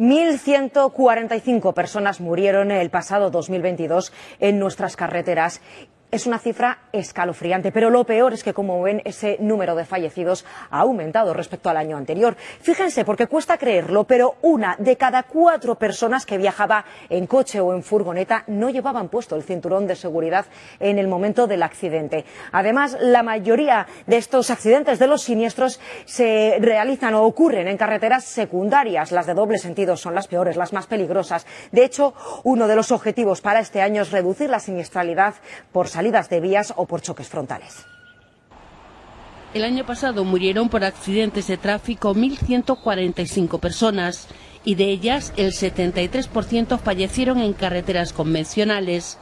1.145 personas murieron el pasado 2022 en nuestras carreteras es una cifra escalofriante, pero lo peor es que, como ven, ese número de fallecidos ha aumentado respecto al año anterior. Fíjense, porque cuesta creerlo, pero una de cada cuatro personas que viajaba en coche o en furgoneta no llevaban puesto el cinturón de seguridad en el momento del accidente. Además, la mayoría de estos accidentes, de los siniestros, se realizan o ocurren en carreteras secundarias. Las de doble sentido son las peores, las más peligrosas. De hecho, uno de los objetivos para este año es reducir la siniestralidad por salidas de vías o por choques frontales. El año pasado murieron por accidentes de tráfico 1.145 personas y de ellas el 73% fallecieron en carreteras convencionales.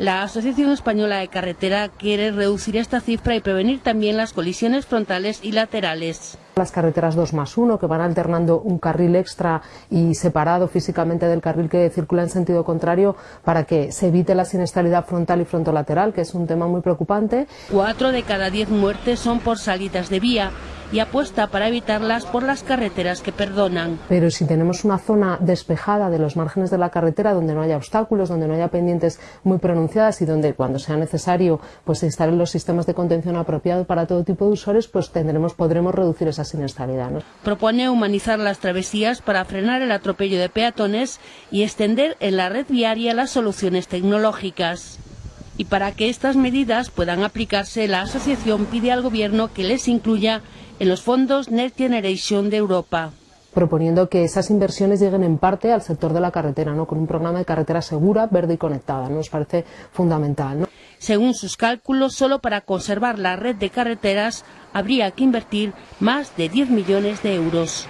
La Asociación Española de Carretera quiere reducir esta cifra y prevenir también las colisiones frontales y laterales. Las carreteras 2 más 1, que van alternando un carril extra y separado físicamente del carril que circula en sentido contrario para que se evite la siniestralidad frontal y frontolateral, que es un tema muy preocupante. Cuatro de cada diez muertes son por salidas de vía y apuesta para evitarlas por las carreteras que perdonan. Pero si tenemos una zona despejada de los márgenes de la carretera donde no haya obstáculos, donde no haya pendientes muy pronunciadas y donde cuando sea necesario pues se instalen los sistemas de contención apropiados para todo tipo de usuarios, pues tendremos, podremos reducir esa siniestralidad. ¿no? Propone humanizar las travesías para frenar el atropello de peatones y extender en la red viaria las soluciones tecnológicas. Y para que estas medidas puedan aplicarse, la asociación pide al Gobierno que les incluya en los fondos Next Generation de Europa proponiendo que esas inversiones lleguen en parte al sector de la carretera, ¿no? con un programa de carretera segura, verde y conectada. Nos parece fundamental. ¿no? Según sus cálculos, solo para conservar la red de carreteras habría que invertir más de 10 millones de euros.